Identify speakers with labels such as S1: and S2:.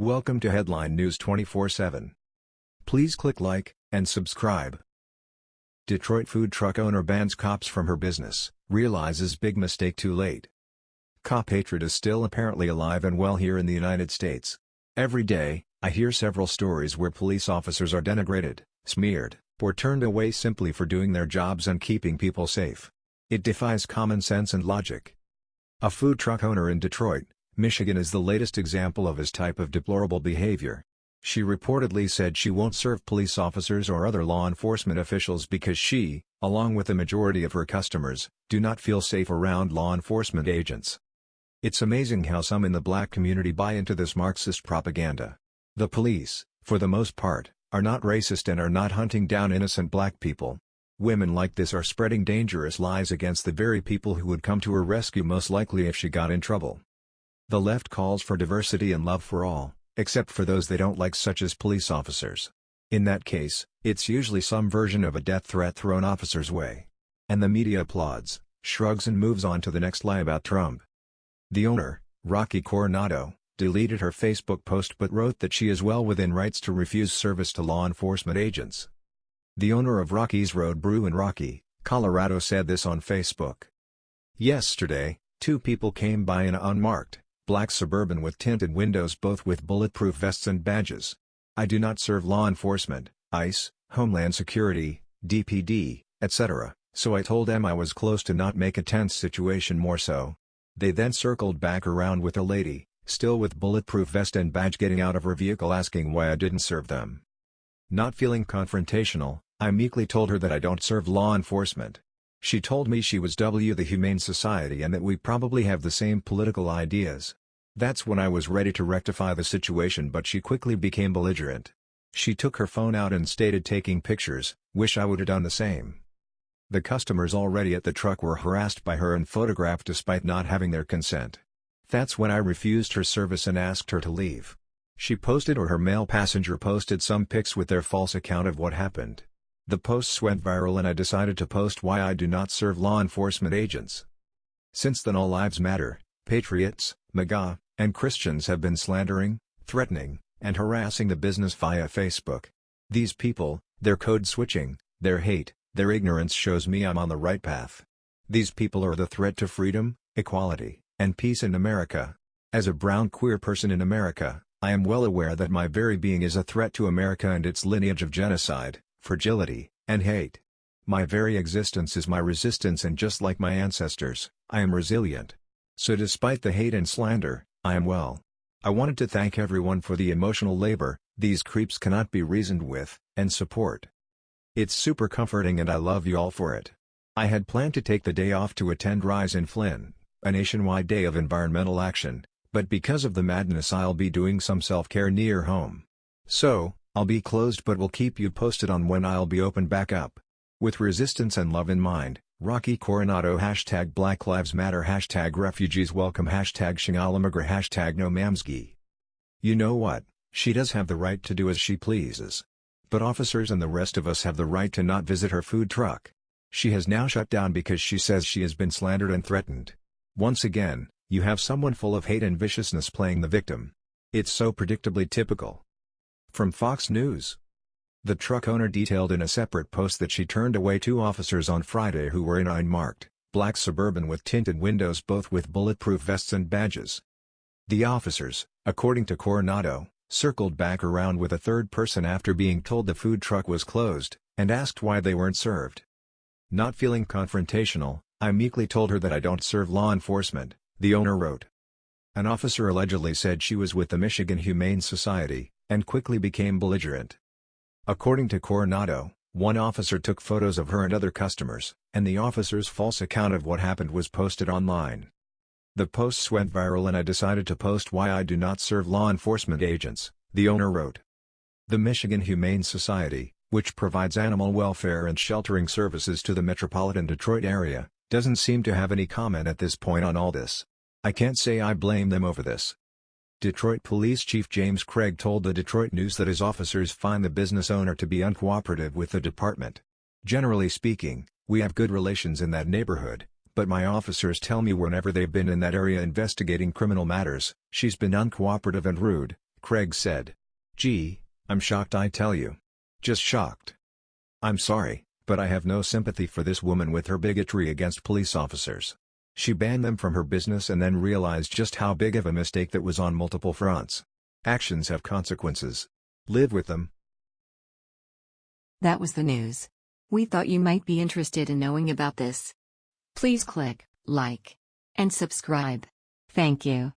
S1: Welcome to Headline News 24/7. Please click like and subscribe. Detroit food truck owner bans cops from her business, realizes big mistake too late. Cop hatred is still apparently alive and well here in the United States. Every day, I hear several stories where police officers are denigrated, smeared, or turned away simply for doing their jobs and keeping people safe. It defies common sense and logic. A food truck owner in Detroit, Michigan is the latest example of his type of deplorable behavior. She reportedly said she won't serve police officers or other law enforcement officials because she, along with the majority of her customers, do not feel safe around law enforcement agents. It's amazing how some in the black community buy into this Marxist propaganda. The police, for the most part, are not racist and are not hunting down innocent black people. Women like this are spreading dangerous lies against the very people who would come to her rescue most likely if she got in trouble. The left calls for diversity and love for all, except for those they don't like such as police officers. In that case, it's usually some version of a death threat thrown officers' way. And the media applauds, shrugs and moves on to the next lie about Trump. The owner, Rocky Coronado, deleted her Facebook post but wrote that she is well within rights to refuse service to law enforcement agents. The owner of Rocky's Road Brew in Rocky, Colorado said this on Facebook. Yesterday, two people came by in an unmarked, black Suburban with tinted windows both with bulletproof vests and badges. I do not serve law enforcement, ICE, Homeland Security, DPD, etc., so I told them I was close to not make a tense situation more so. They then circled back around with a lady, still with bulletproof vest and badge getting out of her vehicle asking why I didn't serve them. Not feeling confrontational, I meekly told her that I don't serve law enforcement. She told me she was W the Humane Society and that we probably have the same political ideas. That's when I was ready to rectify the situation but she quickly became belligerent. She took her phone out and stated taking pictures, wish I would have done the same. The customers already at the truck were harassed by her and photographed despite not having their consent. That's when I refused her service and asked her to leave. She posted or her male passenger posted some pics with their false account of what happened. The posts went viral and I decided to post why I do not serve law enforcement agents. Since then all lives matter, patriots, MAGA, and Christians have been slandering, threatening, and harassing the business via Facebook. These people, their code switching, their hate, their ignorance shows me I'm on the right path. These people are the threat to freedom, equality, and peace in America. As a brown queer person in America, I am well aware that my very being is a threat to America and its lineage of genocide fragility, and hate. My very existence is my resistance and just like my ancestors, I am resilient. So despite the hate and slander, I am well. I wanted to thank everyone for the emotional labor, these creeps cannot be reasoned with, and support. It's super comforting and I love you all for it. I had planned to take the day off to attend Rise in Flynn, a nationwide day of environmental action, but because of the madness I'll be doing some self-care near home. So, I'll be closed but will keep you posted on when I'll be open back up. With resistance and love in mind, Rocky Coronado Hashtag Black Lives Matter Hashtag Refugees Welcome Hashtag Shingalamagra Hashtag No Mamsgi. You know what, she does have the right to do as she pleases. But officers and the rest of us have the right to not visit her food truck. She has now shut down because she says she has been slandered and threatened. Once again, you have someone full of hate and viciousness playing the victim. It's so predictably typical. From Fox News. The truck owner detailed in a separate post that she turned away two officers on Friday who were in unmarked, black Suburban with tinted windows both with bulletproof vests and badges. The officers, according to Coronado, circled back around with a third person after being told the food truck was closed, and asked why they weren't served. Not feeling confrontational, I meekly told her that I don't serve law enforcement, the owner wrote. An officer allegedly said she was with the Michigan Humane Society, and quickly became belligerent. According to Coronado, one officer took photos of her and other customers, and the officer's false account of what happened was posted online. The posts went viral and I decided to post why I do not serve law enforcement agents, the owner wrote. The Michigan Humane Society, which provides animal welfare and sheltering services to the metropolitan Detroit area, doesn't seem to have any comment at this point on all this. I can't say I blame them over this, Detroit Police Chief James Craig told the Detroit News that his officers find the business owner to be uncooperative with the department. Generally speaking, we have good relations in that neighborhood, but my officers tell me whenever they've been in that area investigating criminal matters, she's been uncooperative and rude, Craig said. Gee, I'm shocked I tell you. Just shocked. I'm sorry, but I have no sympathy for this woman with her bigotry against police officers. She banned them from her business and then realized just how big of a mistake that was on multiple fronts. Actions have consequences. Live with them.
S2: That was the news. We thought you might be interested in knowing about this. Please click like and subscribe. Thank you.